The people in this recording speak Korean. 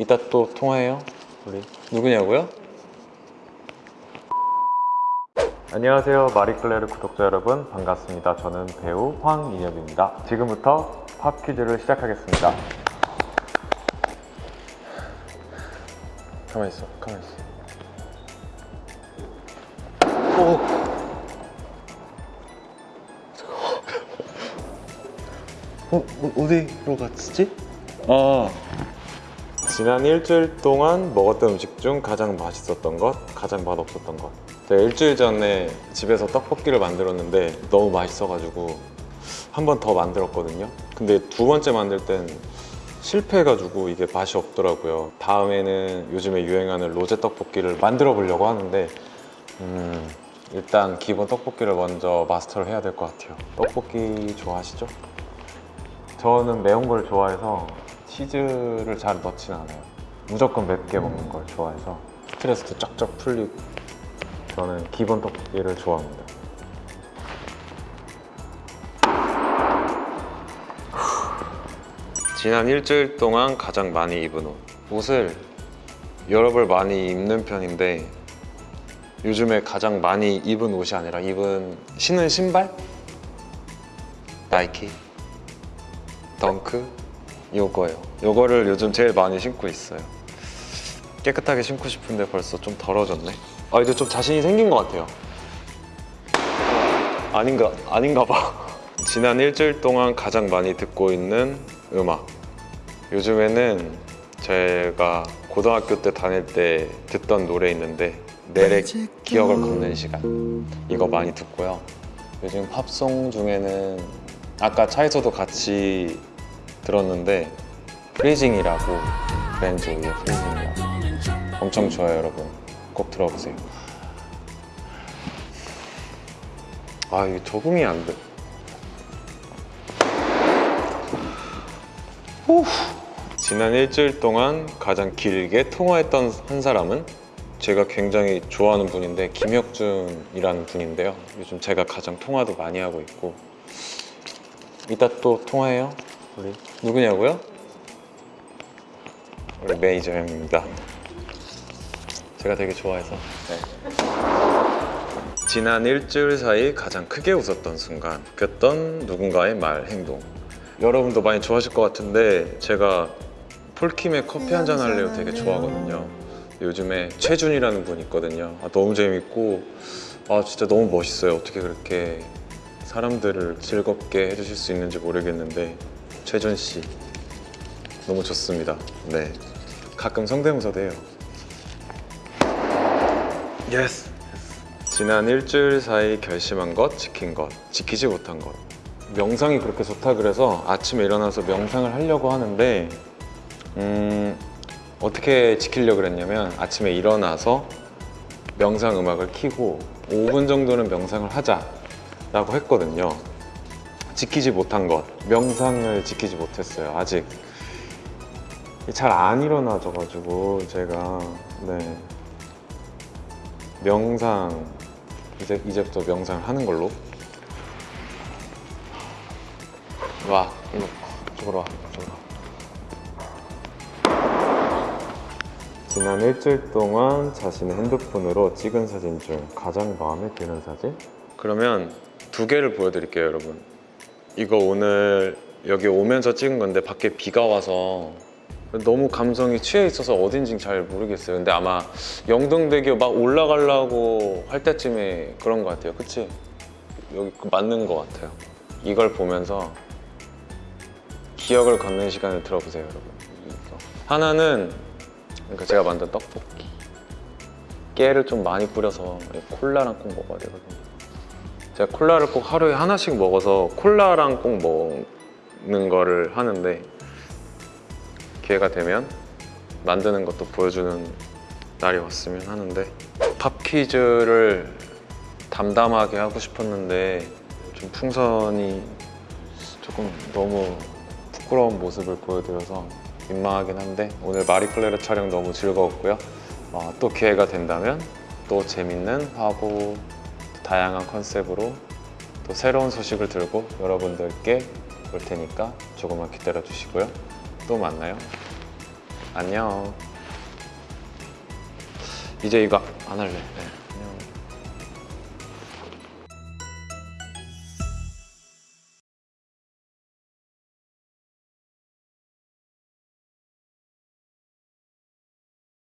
이따 또 통화해요 우리. 누구냐고요? 안녕하세요 마리클레르 구독자 여러분. 반갑습니다. 저는 배우 황인엽입니다. 지금부터 팝 퀴즈를 시작하겠습니다. 가만히 있어 가만히 있어. 오 어, 어, 어디로 갔지? 아 지난 일주일 동안 먹었던 음식 중 가장 맛있었던 것, 가장 맛없었던 것. 제가 일주일 전에 집에서 떡볶이를 만들었는데 너무 맛있어가지고 한 번 더 만들었거든요. 근데 두 번째 만들 땐 실패해가지고 이게 맛이 없더라고요. 다음에는 요즘에 유행하는 로제 떡볶이를 만들어 보려고 하는데 음, 일단 기본 떡볶이를 먼저 마스터를 해야 될 것 같아요. 떡볶이 좋아하시죠? 저는 매운 걸 좋아해서 치즈를 잘 넣진 않아요. 무조건 맵게 먹는 걸 좋아해서 스트레스도 쫙쫙 풀리고 저는 기본 떡볶이를 좋아합니다. 지난 일주일 동안 가장 많이 입은 옷. 옷을 여러 벌 많이 입는 편인데 요즘에 가장 많이 입은 옷이 아니라 입은 신은 신발? 나이키? 덩크 요거예요. 요거를 요즘 제일 많이 신고 있어요. 깨끗하게 신고 싶은데 벌써 좀 더러워졌네. 아 이제 좀 자신이 생긴 것 같아요. 아닌가 아닌가 봐. 지난 일주일 동안 가장 많이 듣고 있는 음악. 요즘에는 제가 고등학교 때 다닐 때 듣던 노래 있는데 내래 기억을 걷는 시간. 이거 많이 듣고요. 요즘 팝송 중에는 아까 차에서도 같이 들었는데 Freezing이라고 벤조이의 Freezing이라고. 엄청 좋아요 여러분. 꼭 들어보세요. 아 이게 적응이 안돼. 지난 일주일 동안 가장 길게 통화했던 한 사람은 제가 굉장히 좋아하는 분인데 김혁준이라는 분인데요. 요즘 제가 가장 통화도 많이 하고 있고. 이따 또 통화해요 우리. 누구냐고요? 우리 매니저 형입니다. 제가 되게 좋아해서. 네. 지난 일주일 사이 가장 크게 웃었던 순간 웃겼던 누군가의 말, 행동. 여러분도 많이 좋아하실 것 같은데 제가 폴킴의 커피 한 잔 할래요 되게 좋아하거든요. 요즘에 최준이라는 분 있거든요. 아, 너무 재밌고 아 진짜 너무 멋있어요. 어떻게 그렇게 사람들을 즐겁게 해주실 수 있는지 모르겠는데 최준 씨. 너무 좋습니다. 네. 가끔 성대모사도 해요. Yes 지난 일주일 사이 결심한 것, 지킨 것, 지키지 못한 것. 명상이 그렇게 좋다 그래서 아침에 일어나서 명상을 하려고 하는데 음, 어떻게 지키려고 그랬냐면 아침에 일어나서 명상 음악을 켜고 5분 정도는 명상을 하자 라고 했거든요 지키지 못한 것 명상을 지키지 못했어요 아직. 잘 안 일어나져 가지고 제가 네. 명상 이제 이제부터 명상을 하는 걸로. 와 일로 저으로 와 저으로 와 지난 일주일 동안 자신의 핸드폰으로 찍은 사진 중 가장 마음에 드는 사진? 그러면 두 개를 보여드릴게요 여러분 이거 오늘 여기 오면서 찍은 건데 밖에 비가 와서 너무 감성이 취해 있어서 어딘지 잘 모르겠어요. 근데 아마 영등대교 막 올라가려고 할 때쯤에 그런 것 같아요. 그치? 여기 맞는 것 같아요. 이걸 보면서 기억을 걷는 시간을 들어보세요 여러분. 하나는 그러니까 제가 만든 떡볶이. 깨를 좀 많이 뿌려서 콜라랑 꼭 먹어야 되거든요 제가 콜라를 꼭 하루에 하나씩 먹어서 콜라랑 꼭 먹는 거를 하는데 기회가 되면 만드는 것도 보여주는 날이 왔으면 하는데 팝 퀴즈를 담담하게 하고 싶었는데 좀 풍선이 조금 너무 부끄러운 모습을 보여드려서 민망하긴 한데 오늘 마리클레르 촬영 너무 즐거웠고요. 어, 또 기회가 된다면 또 재밌는 화보 다양한 컨셉으로 또 새로운 소식을 들고 여러분들께 올 테니까 조금만 기다려 주시고요 또 만나요 안녕. 이제 이거 안 할래. 네.